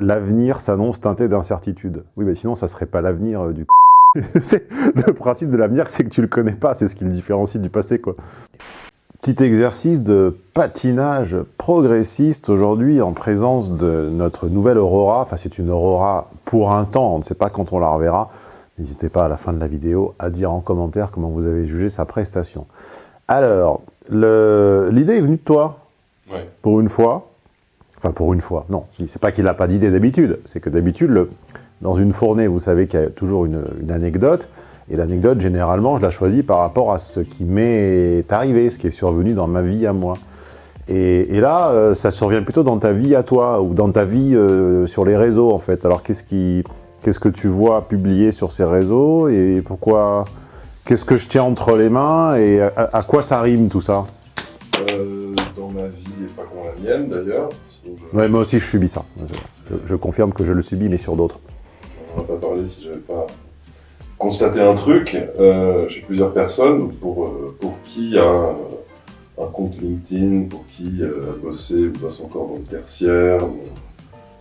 L'avenir s'annonce teinté d'incertitude. Oui, mais sinon, ça serait pas l'avenir euh, du Le principe de l'avenir, c'est que tu le connais pas, c'est ce qui le différencie du passé, quoi. Petit exercice de patinage progressiste aujourd'hui en présence de notre nouvelle Aurora. Enfin, c'est une Aurora pour un temps, on ne sait pas quand on la reverra. N'hésitez pas à la fin de la vidéo à dire en commentaire comment vous avez jugé sa prestation. Alors, l'idée est venue de toi, ouais. pour une fois. Enfin, pour une fois, non. C'est pas qu'il n'a pas d'idée d'habitude, c'est que d'habitude, dans une fournée, vous savez qu'il y a toujours une, anecdote, et l'anecdote, généralement, je la choisis par rapport à ce qui m'est arrivé, ce qui est survenu dans ma vie à moi. Et, là, euh, ça survient plutôt dans ta vie à toi, ou dans ta vie euh, sur les réseaux, en fait. Alors, qu'est-ce qui, qu'est-ce que tu vois publier sur ces réseaux, et pourquoi... Qu'est-ce que je tiens entre les mains, et à, quoi ça rime, tout ça? Euh, Dans ma vie, et pas comme la mienne, d'ailleurs. Ouais, moi aussi, je subis ça. Je, confirme que je le subis, mais sur d'autres. On va pas parler si j'avais pas constaté un truc. Euh, J'ai plusieurs personnes pour, euh, pour qui un, un compte LinkedIn, pour qui euh, a bossé ou bosse encore dans le tertiaire,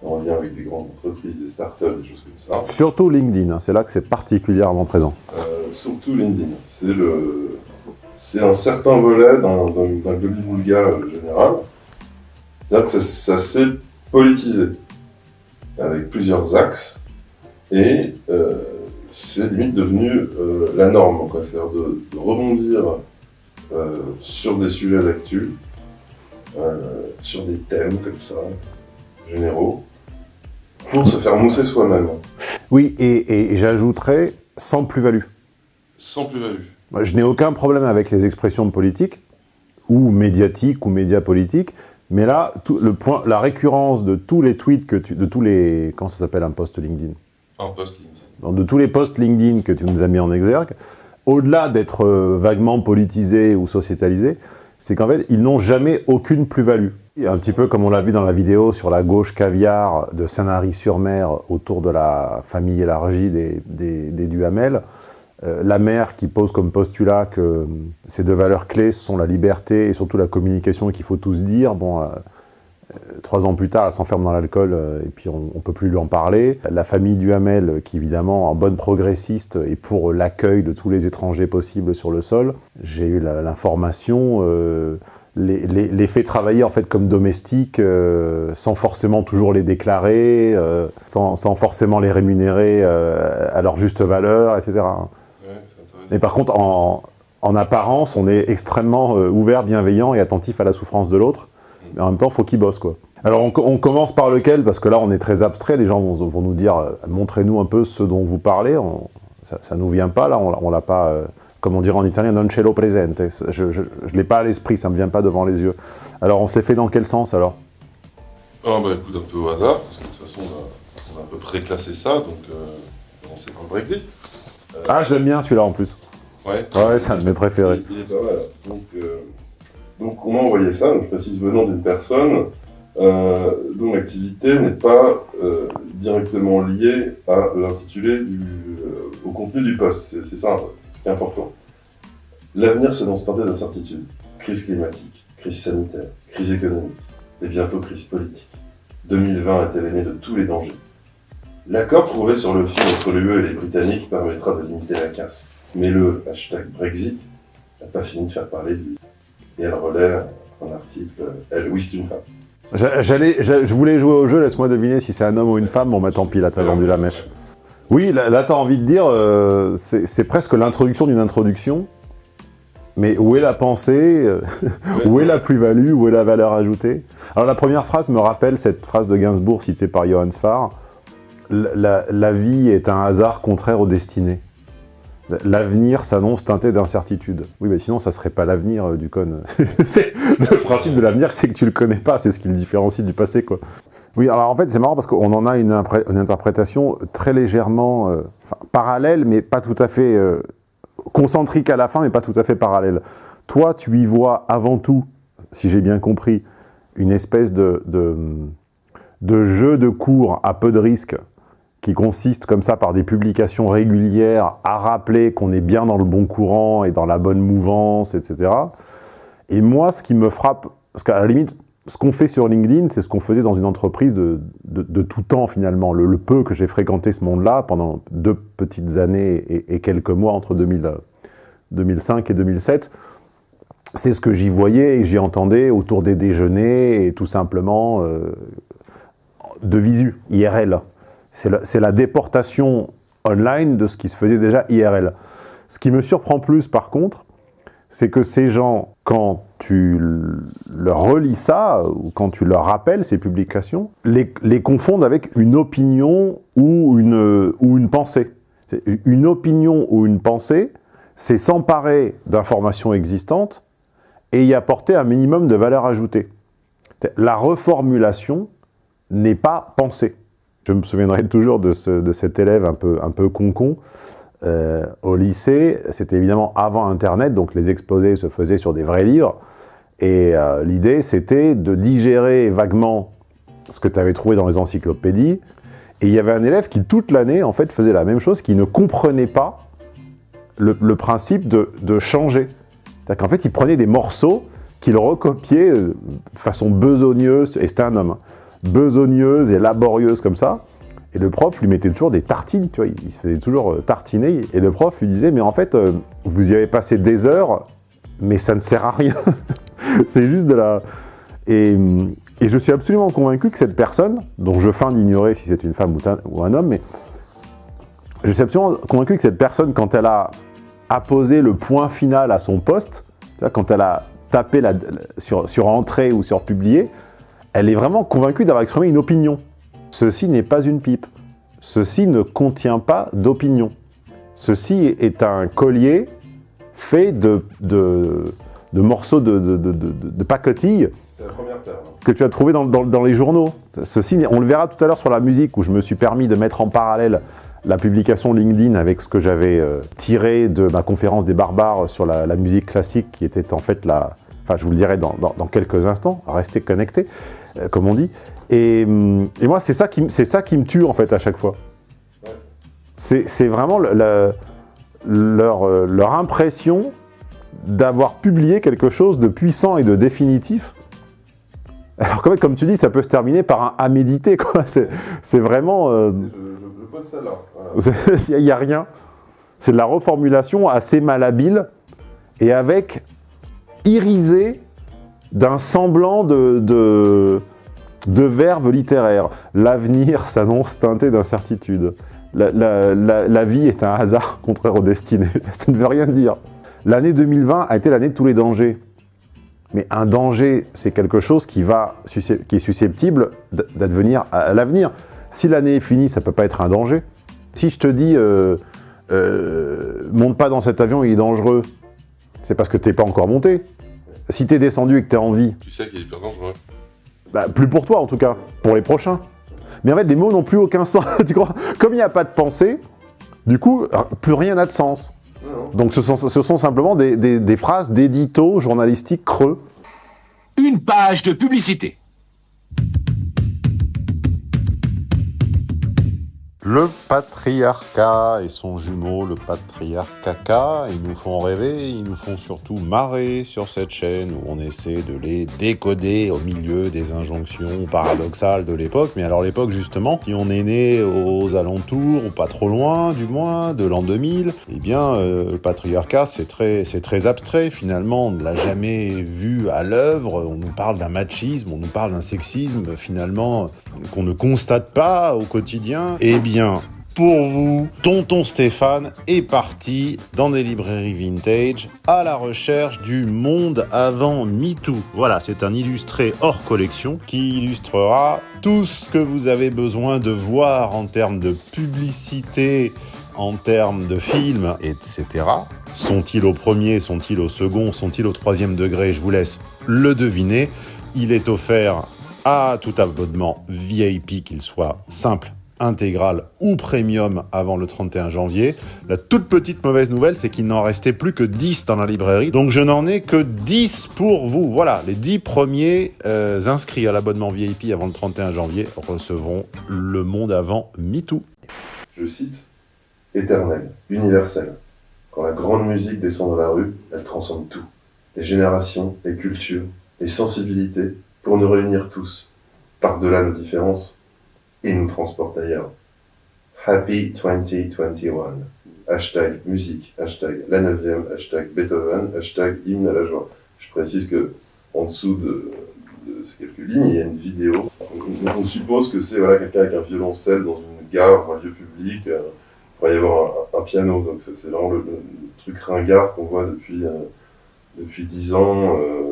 en lien avec des grandes entreprises, des startups, des choses comme ça. Surtout LinkedIn, hein, c'est là que c'est particulièrement présent. Euh, surtout LinkedIn. C'est le, c'est un certain volet d'un demi-boulga général. C'est-à-dire que ça s'est politisé avec plusieurs axes. Et euh, c'est limite devenu euh, la norme, c'est-à-dire de, rebondir euh, sur des sujets d'actu, sur des thèmes comme ça, généraux, pour se faire mousser soi-même. Oui, et, et j'ajouterais sans plus-value. Sans plus-value. Je n'ai aucun problème avec les expressions politiques, ou médiatiques, ou médias politiques, mais là, tout, le point, la récurrence de tous les tweets, que tu, de tous les... Comment ça s'appelle un post LinkedIn? Un post LinkedIn. De tous les posts LinkedIn que tu nous as mis en exergue, au-delà d'être euh, vaguement politisés ou sociétalisés, c'est qu'en fait, ils n'ont jamais aucune plus-value. Un petit peu comme on l'a vu dans la vidéo sur la gauche caviar de Sanary-sur-Mer autour de la famille élargie des, des, des Duhamel, la mère qui pose comme postulat que euh, ces deux valeurs clés sont la liberté et surtout la communication qu'il faut tous dire. Bon, euh, trois ans plus tard, elle s'enferme dans l'alcool et puis on ne peut plus lui en parler. La famille Duhamel, qui évidemment, en bonne progressiste, et pour l'accueil de tous les étrangers possibles sur le sol. J'ai eu l'information, les, fait travailler en fait comme domestiques, sans forcément toujours les déclarer, sans, forcément les rémunérer à leur juste valeur, etc. Mais par contre, en, apparence, on est extrêmement euh, ouvert, bienveillant et attentif à la souffrance de l'autre. Mais en même temps, faut qu'il bosse, quoi. Alors, on, commence par lequel? Parce que là, on est très abstrait. Les gens vont, nous dire, euh, montrez-nous un peu ce dont vous parlez. ça ne nous vient pas, là. On, l'a pas, euh, comme on dirait en italien, non ce lo presente. Je ne l'ai pas à l'esprit, ça ne me vient pas devant les yeux. Alors, on se les fait dans quel sens, alors? Ah, bah écoute, un peu au hasard, parce que de toute façon, on a, à peu près classé ça, donc on sait pas le Brexit. Ah, je l'aime bien celui-là en plus. Ouais. Ouais, c'est un de mes préférés. Il, est pas mal. Donc, euh, donc on m'a envoyé ça, donc je précise venant d'une personne euh, dont l'activité n'est pas euh, directement liée à l'intitulé au contenu du poste. C'est ça ce qui est important. L'avenir s'annonce teinté d'incertitude. Crise climatique, crise sanitaire, crise économique et bientôt crise politique. 2020 est l'année de tous les dangers. L'accord trouvé sur le fil entre l'UE et les Britanniques permettra de limiter la casse. Mais le hashtag Brexit n'a pas fini de faire parler de lui. Et elle relaie un article « Elle, oui, c'est une femme ». je voulais jouer au jeu, laisse-moi deviner si c'est un homme ou une femme. Bon, bah tant pis, là, t'as vendu la mèche. Oui, là, là t'as envie de dire, euh, c'est presque l'introduction d'une introduction. Mais où est la pensée euh, Où est la plus-value Où est la valeur ajoutée? Alors la première phrase me rappelle cette phrase de Gainsbourg citée par Johann Sfar la, vie est un hasard contraire aux destinées. L'avenir s'annonce teinté d'incertitude. Oui, mais sinon, ça serait pas l'avenir euh, du con. le principe de l'avenir, c'est que tu le connais pas, c'est ce qui le différencie du passé, quoi. Oui, alors en fait, c'est marrant parce qu'on en a une, interprétation très légèrement euh, parallèle, mais pas tout à fait euh, concentrique à la fin, mais pas tout à fait parallèle. Toi, tu y vois avant tout, si j'ai bien compris, une espèce de, de jeu de cours à peu de risques qui consiste comme ça par des publications régulières à rappeler qu'on est bien dans le bon courant et dans la bonne mouvance, etc. Et moi, ce qui me frappe, parce qu'à la limite, ce qu'on fait sur LinkedIn, c'est ce qu'on faisait dans une entreprise de, de, tout temps finalement. Le, peu que j'ai fréquenté ce monde-là pendant deux petites années et, quelques mois entre 2000, 2005 et 2007, c'est ce que j'y voyais et j'y entendais autour des déjeuners et tout simplement euh, de visu, IRL. C'est la, déportation online de ce qui se faisait déjà IRL. Ce qui me surprend plus par contre, c'est que ces gens, quand tu leur relis ça, ou quand tu leur rappelles ces publications, les, confondent avec une opinion ou une, ou une pensée. Une opinion ou une pensée, c'est s'emparer d'informations existantes et y apporter un minimum de valeur ajoutée. La reformulation n'est pas pensée. Je me souviendrai toujours de, cet élève un peu, un peu euh, au lycée, c'était évidemment avant Internet, donc les exposés se faisaient sur des vrais livres. Et euh, l'idée, c'était de digérer vaguement ce que tu avais trouvé dans les encyclopédies. Et il y avait un élève qui, toute l'année, en fait, faisait la même chose, qui ne comprenait pas le, principe de, de changer. C'est-à-dire qu'en fait, il prenait des morceaux qu'il recopiait de façon besogneuse, et c'était un homme, besogneuse et laborieuse comme ça, et le prof lui mettait toujours des tartines, tu vois, il, se faisait toujours euh, tartiner. Et le prof lui disait, mais en fait, euh, vous y avez passé des heures, mais ça ne sert à rien. c'est juste de la... Et, je suis absolument convaincu que cette personne, dont je feins d'ignorer si c'est une femme ou un, homme, mais je suis absolument convaincu que cette personne, quand elle a apposé le point final à son poste, quand elle a tapé la, sur, sur entrée ou sur publier, elle est vraiment convaincue d'avoir exprimé une opinion. Ceci n'est pas une pipe. Ceci ne contient pas d'opinion. Ceci est un collier fait de, de, morceaux de, de, pacotilles que tu as trouvé dans, les journaux. Ceci, on le verra tout à l'heure sur la musique, où je me suis permis de mettre en parallèle la publication LinkedIn avec ce que j'avais euh, tiré de ma conférence des barbares sur la, musique classique, qui était en fait la... Enfin, je vous le dirai dans, quelques instants, restez connectés, comme on dit. Hum, et, moi, c'est ça, qui, ça qui me tue, en fait, à chaque fois. C'est vraiment leur, euh, leur impression d'avoir publié quelque chose de puissant et de définitif. Alors, comme, comme tu dis, ça peut se terminer par un « à méditer », C'est vraiment... Euh, je, pose ça là. Il n'y a, rien. C'est de la reformulation assez malhabile et avec irisé d'un semblant de de verbes littéraires. L'avenir s'annonce teinté d'incertitude. La, vie est un hasard contraire aux destinées. Ça ne veut rien dire. L'année 2020 a été l'année de tous les dangers. Mais un danger, c'est quelque chose qui, va, qui est susceptible d'advenir à l'avenir. Si l'année est finie, ça ne peut pas être un danger. Si je te dis euh, euh, monte pas dans cet avion, il est dangereux », c'est parce que tu n'es pas encore monté. Si tu es descendu et que tu es en vie... Tu sais qu'il est hyper dangereux. Bah, plus pour toi en tout cas, pour les prochains. Mais en fait, les mots n'ont plus aucun sens, tu crois? Comme il n'y a pas de pensée, du coup, plus rien n'a de sens. Donc ce sont, ce sont simplement des, des phrases d'édito journalistiques creux. Une page de publicité. Le patriarcat et son jumeau, le patriarcat, ils nous font rêver, ils nous font surtout marrer sur cette chaîne où on essaie de les décoder au milieu des injonctions paradoxales de l'époque. Mais alors l'époque justement, si on est né aux alentours, ou pas trop loin du moins, de l'an 2000, eh bien euh, le patriarcat c'est très, très abstrait finalement, on ne l'a jamais vu à l'œuvre, on nous parle d'un machisme, on nous parle d'un sexisme finalement qu'on ne constate pas au quotidien. Eh bien pour vous, Tonton Stéphane est parti dans des librairies vintage à la recherche du monde avant MeToo. Voilà, c'est un illustré hors collection qui illustrera tout ce que vous avez besoin de voir en termes de publicité, en termes de films, etc. Sont-ils au premier, sont-ils au second, sont-ils au troisième degré? Je vous laisse le deviner. Il est offert à tout abonnement VIP, qu'il soit simple intégrale ou premium avant le 31 janvier. La toute petite mauvaise nouvelle, c'est qu'il n'en restait plus que 10 dans la librairie, donc je n'en ai que 10 pour vous. Voilà, les 10 premiers euh, inscrits à l'abonnement VIP avant le 31 janvier recevront le monde avant MeToo. Je cite, éternel, universel. Quand la grande musique descend dans la rue, elle transcende tout. Les générations, les cultures, les sensibilités, pour nous réunir tous, par-delà nos différences, et nous transporte ailleurs. Happy 2021. Hashtag musique, hashtag la neuvième, hashtag Beethoven, hashtag hymne à la joie. Je précise que en dessous de, ces quelques lignes, il y a une vidéo. On, suppose que c'est voilà, quelqu'un avec un violoncelle dans une gare, un lieu public. Euh, il pourrait y avoir un, piano. Donc c'est vraiment le, truc ringard qu'on voit depuis, euh, depuis 10 ans. Euh,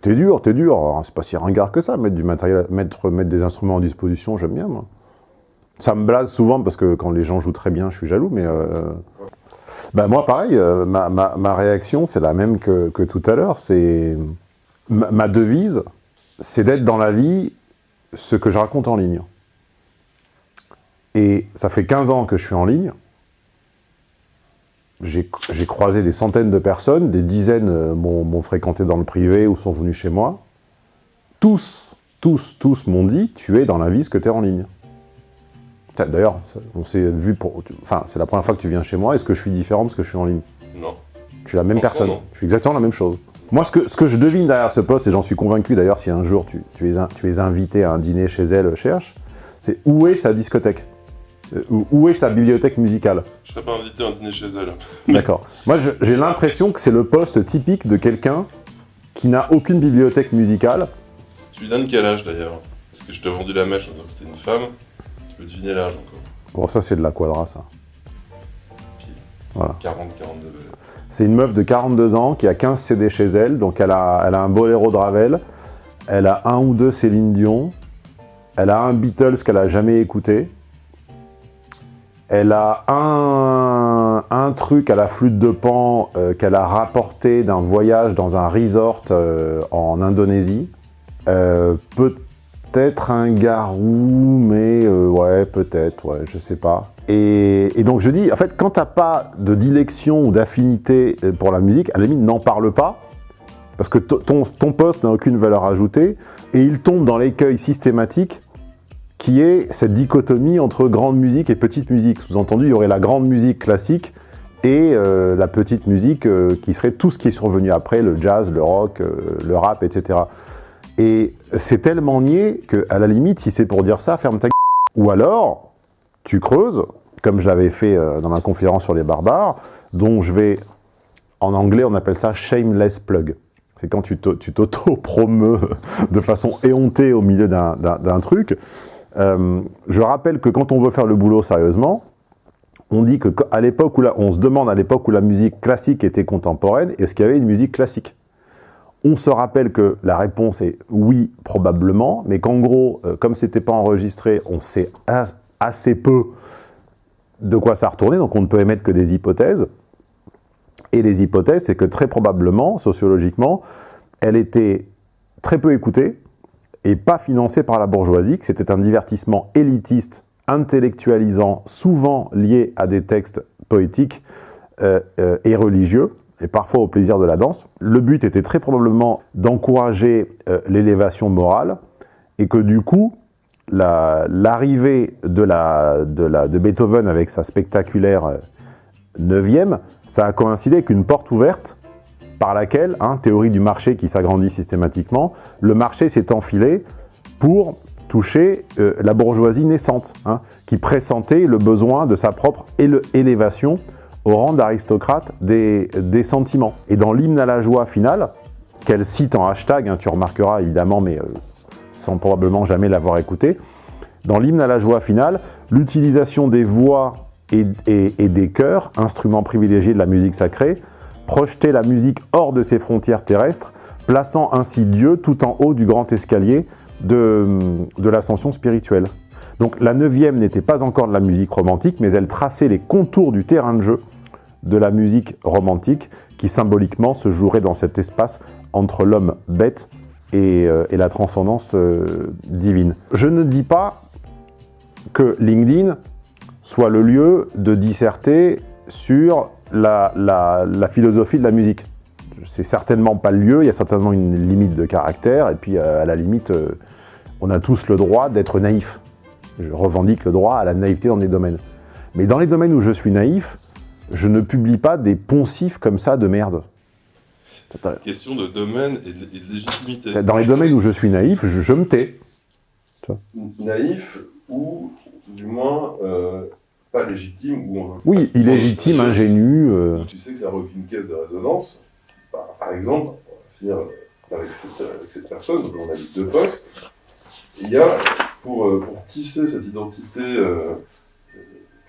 T'es dur, t'es dur. C'est pas si ringard que ça, mettre du matériel, mettre, mettre des instruments en disposition, j'aime bien, moi. Ça me blase souvent parce que quand les gens jouent très bien, je suis jaloux, mais... Euh, ben moi, pareil, euh, ma, ma, ma, réaction, c'est la même que, que tout à l'heure. C'est ma, devise, c'est d'être dans la vie ce que je raconte en ligne. Et ça fait 15 ans que je suis en ligne j'ai croisé des centaines de personnes, des dizaines euh, m'ont fréquenté dans le privé ou sont venus chez moi. Tous, tous, tous m'ont dit « tu es dans la vie ce que tu es en ligne ». D'ailleurs, on s'est vu pour... Enfin, c'est la première fois que tu viens chez moi. Est-ce que je suis différent de ce que je suis en ligne? Non. Je suis la même personne. Je suis exactement la même chose. Moi, ce que, ce que je devine derrière ce poste, et j'en suis convaincu d'ailleurs si un jour tu, tu, es, tu es invité à un dîner chez elle, cherche, c'est où est sa discothèque? Où est sa bibliothèque musicale? Je serais pas invité à un dîner chez elle. D'accord. Moi, j'ai l'impression que c'est le poste typique de quelqu'un qui n'a aucune bibliothèque musicale. Tu lui donnes quel âge d'ailleurs? Parce que je t'ai vendu la mèche en disant que c'était une femme. Tu peux deviner l'âge encore. Bon, ça c'est de la quadra, ça. Voilà. 40, 42. C'est une meuf de 42 ans qui a 15 CD chez elle, donc elle a, elle a un boléro de Ravel, elle a un ou deux Céline Dion, elle a un Beatles qu'elle a jamais écouté, elle a un, truc à la flûte de pan euh, qu'elle a rapporté d'un voyage dans un resort euh, en Indonésie. Euh, peut-être un garou, mais ouais, peut-être, ouais, je sais pas. Et, donc je dis, en fait, quand t'as pas de dilection ou d'affinité pour la musique, à n'en parle pas, parce que ton, ton poste n'a aucune valeur ajoutée, et il tombe dans l'écueil systématique qui est cette dichotomie entre grande musique et petite musique. Sous-entendu, il y aurait la grande musique classique et euh, la petite musique euh, qui serait tout ce qui est survenu après, le jazz, le rock, euh, le rap, etc. Et c'est tellement niais qu'à la limite, si c'est pour dire ça, ferme ta gueule. Ou alors, tu creuses, comme je l'avais fait dans ma conférence sur les barbares, dont je vais, en anglais, on appelle ça « shameless plug ». C'est quand tu t'auto-promeux de façon éhontée au milieu d'un truc. Euh, je rappelle que quand on veut faire le boulot sérieusement, on dit qu'à l'époque où on se demande à l'époque où la musique classique était contemporaine, est-ce qu'il y avait une musique classique? On se rappelle que la réponse est oui, probablement, mais qu'en gros, euh, comme c'était pas enregistré, on sait assez peu de quoi ça retournait, donc on ne peut émettre que des hypothèses. Et les hypothèses, c'est que très probablement, sociologiquement, elle était très peu écoutée, et pas financé par la bourgeoisie, que c'était un divertissement élitiste, intellectualisant, souvent lié à des textes poétiques euh, euh, et religieux, et parfois au plaisir de la danse. Le but était très probablement d'encourager euh, l'élévation morale, et que du coup, l'arrivée de, de Beethoven avec sa spectaculaire neuvième, ça a coïncidé avec une porte ouverte par laquelle, hein, théorie du marché qui s'agrandit systématiquement, le marché s'est enfilé pour toucher euh, la bourgeoisie naissante, hein, qui pressentait le besoin de sa propre élévation au rang d'aristocrate des, sentiments. Et dans l'hymne à la joie finale, qu'elle cite en hashtag, hein, tu remarqueras évidemment, mais euh, sans probablement jamais l'avoir écouté, dans l'hymne à la joie finale, l'utilisation des voix et, et, des chœurs, instruments privilégiés de la musique sacrée, projeter la musique hors de ses frontières terrestres, plaçant ainsi Dieu tout en haut du grand escalier de, l'ascension spirituelle. Donc la neuvième n'était pas encore de la musique romantique, mais elle traçait les contours du terrain de jeu de la musique romantique qui symboliquement se jouerait dans cet espace entre l'homme bête et, euh, la transcendance euh, divine. Je ne dis pas que LinkedIn soit le lieu de disserter sur la, philosophie de la musique. C'est certainement pas le lieu, il y a certainement une limite de caractère, et puis euh, à la limite, euh, on a tous le droit d'être naïf. Je revendique le droit à la naïveté dans des domaines. Mais dans les domaines où je suis naïf, je ne publie pas des poncifs comme ça de merde. Question de domaine et de, et de légitimité. Dans les domaines où je suis naïf, je, je me tais. Naïf ou, du moins, euh, pas légitime, ou on veut Oui, illégitime, Bon, ingénu. euh, tu sais que ça n'a aucune caisse de résonance. Bah, par exemple, on va finir euh, avec cette, avec cette personne, on a eu deux postes. Il y a, pour, euh, pour tisser cette identité euh,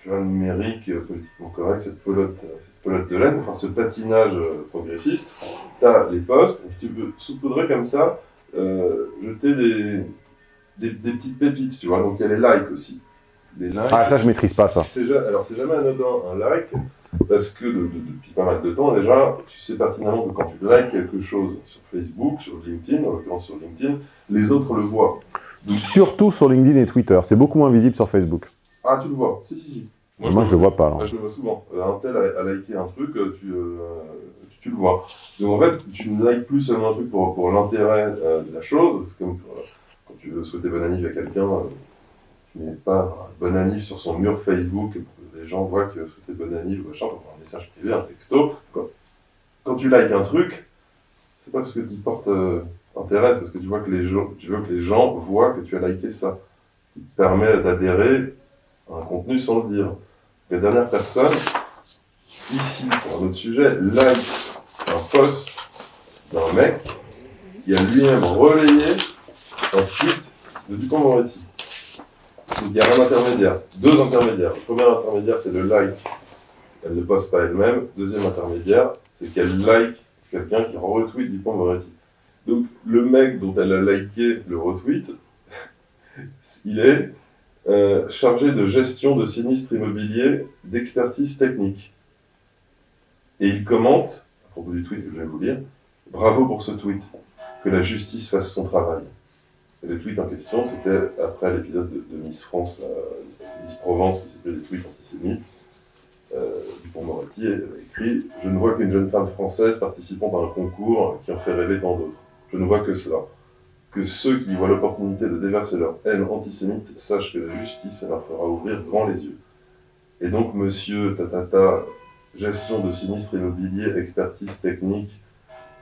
euh, numérique, euh, politiquement correcte, cette pelote, euh, cette pelote de laine, enfin ce patinage euh, progressiste, tu as les postes, et tu peux saupoudrer comme ça, euh, jeter des, des, des petites pépites, tu vois. Donc il y a les likes aussi. Les likes, Ah, ça, je maîtrise pas, ça. alors c'est jamais anodin un like parce que de- de- depuis pas mal de temps déjà, tu sais pertinemment que quand tu likes quelque chose sur Facebook, sur LinkedIn, en l'occurrence sur LinkedIn, les autres le voient. Donc, Surtout sur LinkedIn et Twitter. C'est beaucoup moins visible sur Facebook. ah tu le vois, si si si. Moi, je le vois pas. Alors. je le vois souvent. Euh, un tel a, a liké un truc, euh, tu, euh, tu, tu le vois. Donc en fait, tu ne likes plus seulement un truc pour, pour l'intérêt euh, de la chose. C'est comme euh, quand tu veux souhaiter bonne année à quelqu'un, tu mets pas bonne année sur son mur Facebook pour que les gens voient que souhaité bonne année ou machin, un message privé, un texto. Quand, tu likes un truc, c'est pas parce que tu portes euh, intérêt, c'est parce que tu vois que les gens, tu veux que les gens voient que tu as liké ça. Ce qui te permet d'adhérer à un contenu sans le dire. La dernière personne, ici, pour un autre sujet, like un post d'un mec qui a lui-même relayé un tweet de Dupont-Moretti. Il y a un intermédiaire, deux intermédiaires. Le premier intermédiaire, c'est le like. Elle ne poste pas elle-même. Deuxième intermédiaire, c'est qu'elle like quelqu'un qui retweet Dupont-Moretti. Donc le mec dont elle a liké le retweet, il est euh, chargé de gestion de sinistres immobiliers d'expertise technique. Et il commente, à propos du tweet que je vais vous lire, Bravo pour ce tweet, que la justice fasse son travail. Et le tweet en question, c'était après l'épisode de, Miss France, la- Miss Provence, qui s'appelait les tweets antisémites. Euh, Dupont-Moretti avait écrit Je ne vois qu'une jeune femme française participant à un concours qui en fait rêver tant d'autres. Je ne vois que cela que ceux qui voient l'opportunité de déverser leur haine antisémite sachent que la justice leur fera ouvrir grand les yeux. Et donc, monsieur Tatata, gestion de sinistres immobiliers, expertise technique,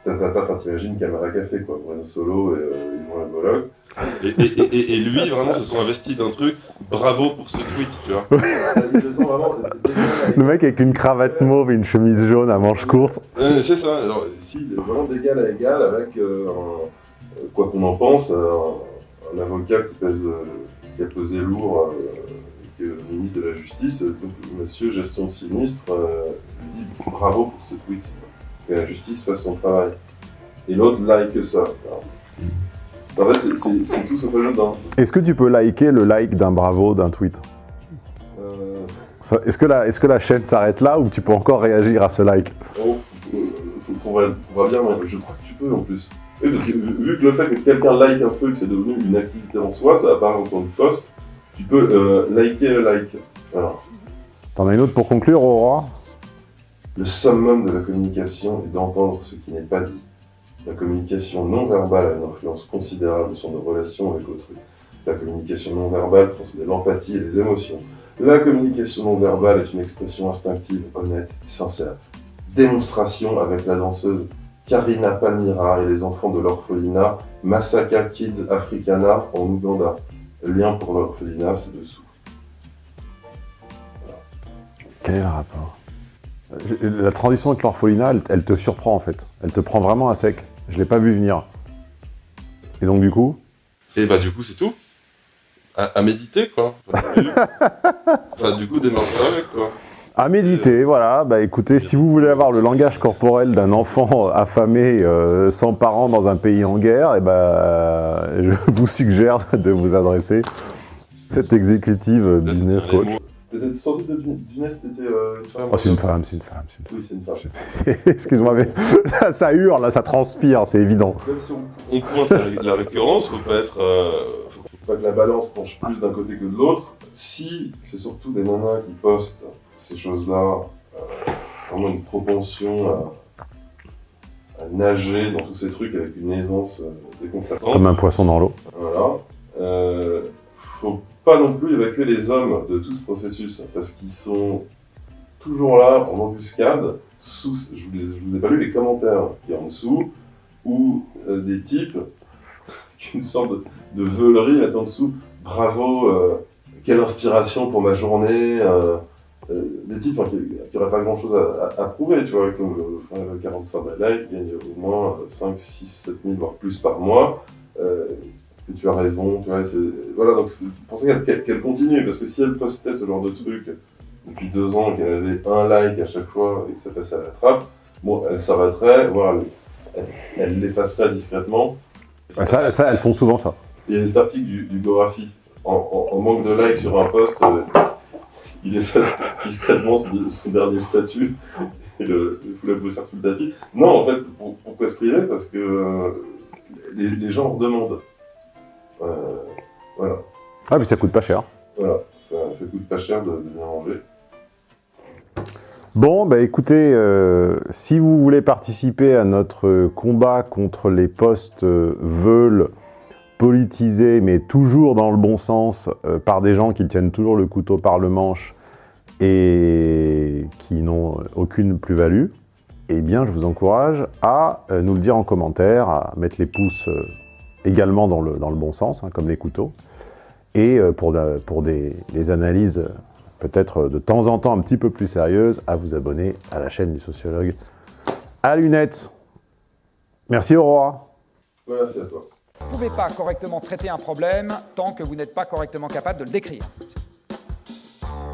Tatata, enfin t'imagines Camara Café quoi, Bruno Solo et euh, Yvon Lamologue. Et, et, et, et lui, vraiment, se sont investis d'un truc, bravo pour ce tweet, tu vois. Le mec avec une cravate mauve et une chemise jaune à manches courtes. Ouais, c'est ça. Alors, ici, vraiment d'égal à égal avec, euh, un- euh, quoi qu'on en pense, euh, un, un avocat qui, pèse de- qui a pesé lourd, euh, et qui est le ministre de la Justice. Donc, monsieur gestion sinistre euh, lui dit bravo pour ce tweet. Que la justice fasse son travail. Et l'autre like ça. Alors, En fait, c'est- tout sauf anodin. Est-ce que tu peux liker le like d'un bravo d'un tweet? Euh, Est-ce que, la- est-ce que la chaîne s'arrête là ou tu peux encore réagir à ce like? Oh, euh, on trouvera bien, mais je crois que tu peux en plus. Oui, parce que vu, vu que le fait que quelqu'un like un truc, c'est devenu une activité en soi, ça apparaît en tant que post, tu peux euh, liker le like. Voilà. T'en as une autre pour conclure, Aurora Le summum de la communication est d'entendre ce qui n'est pas dit. La communication non verbale a une influence considérable sur nos relations avec autrui. La communication non verbale transmet l'empathie et les émotions. La communication non verbale est une expression instinctive, honnête et sincère. Démonstration avec la danseuse Karina Palmira et les enfants de l'orphelinat Masaka Kids Africana en Ouganda. Lien pour l'orphelinat, c'est dessous. Quel rapport? La transition avec l'orphelinat, elle, elle te surprend en fait. Elle te prend vraiment à sec. Je l'ai pas vu venir. Et donc du coup? Et bah du coup c'est tout. À, à méditer quoi. Enfin, du coup démarrer avec quoi. À méditer, voilà. Bah écoutez, si vous voulez avoir le langage corporel d'un enfant affamé, euh, sans parents dans un pays en guerre, et bah, je vous suggère de vous adresser cette exécutive business coach. T'étais censé t'étais euh, une femme Oh, c'est une femme, c'est une femme, c'est une femme. Oui, c'est une femme. Excuse-moi, mais là, ça hurle, là, ça transpire, c'est évident. Même si on, on pointe la, la récurrence, faut pas être. euh, faut, faut pas que la balance penche plus d'un côté que de l'autre. Si c'est surtout des nanas qui postent ces choses-là, euh, vraiment une propension à, à nager dans tous ces trucs avec une aisance euh, déconcertante. Comme un poisson dans l'eau. Voilà. Non plus évacuer les hommes de tout ce processus parce qu'ils sont toujours là, en embuscade, sous, je vous, ai pas lu les commentaires qui y en dessous, où euh, des types, une sorte de, de veulerie est en dessous, bravo, euh, quelle inspiration pour ma journée, euh, des types hein, qui n'auraient pas grand chose à, prouver, tu vois, comme le 45 likes, qui gagne au moins 5, 6, 7 000, voire plus par mois. Que tu as raison, tu vois, voilà, donc pensez qu'elle qu continue, parce que si elle postait ce genre de truc depuis deux ans, qu'elle avait un like à chaque fois et que ça passait à la trappe, bon, elle s'arrêterait, voire elle l'effacerait discrètement. Ça, ça, elles font souvent ça. Il y a cet article du, du Gorafi, en, en, en, manque de likes sur un post, euh, il efface discrètement son, son dernier statut et le, le fout la poussière sous le tapis. Non, en fait, pour, pourquoi se priver? Parce que euh, les, les, gens redemandent. Euh, voilà. Ah, mais ça coûte pas cher. Voilà, ça, ça coûte pas cher de, de bien manger. Bon, bah écoutez, euh, si vous voulez participer à notre combat contre les postes euh, veulent politisés, mais toujours dans le bon sens, euh, par des gens qui tiennent toujours le couteau par le manche et qui n'ont aucune plus-value, eh bien, je vous encourage à nous le dire en commentaire, à mettre les pouces également dans le, dans le bon sens, hein, comme les couteaux, et euh, pour, la, pour des, des analyses peut-être de temps en temps un petit peu plus sérieuses, à vous abonner à la chaîne du sociologue à lunettes. Merci Aurora. Merci à toi. Vous ne pouvez pas correctement traiter un problème tant que vous n'êtes pas correctement capable de le décrire.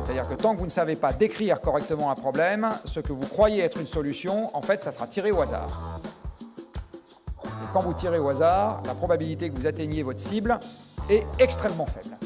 C'est-à-dire que tant que vous ne savez pas décrire correctement un problème, ce que vous croyez être une solution, en fait, ça sera tiré au hasard. Quand vous tirez au hasard, la probabilité que vous atteigniez votre cible est extrêmement faible.